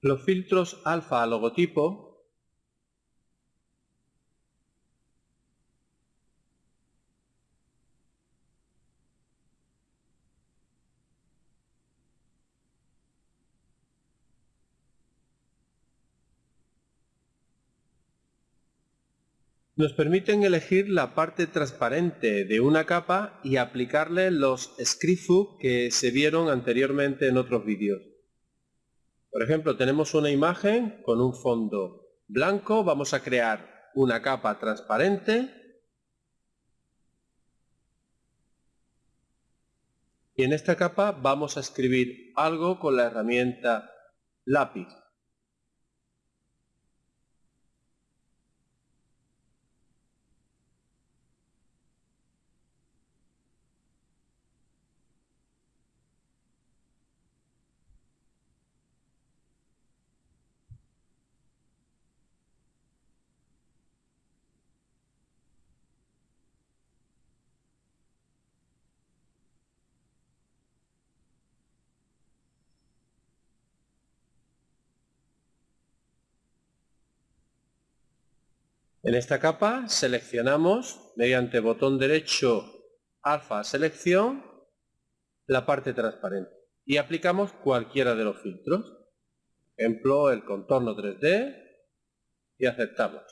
Los filtros alfa a logotipo nos permiten elegir la parte transparente de una capa y aplicarle los script que se vieron anteriormente en otros vídeos. Por ejemplo, tenemos una imagen con un fondo blanco, vamos a crear una capa transparente y en esta capa vamos a escribir algo con la herramienta lápiz. En esta capa seleccionamos mediante botón derecho alfa selección la parte transparente y aplicamos cualquiera de los filtros. Ejemplo, el contorno 3D y aceptamos.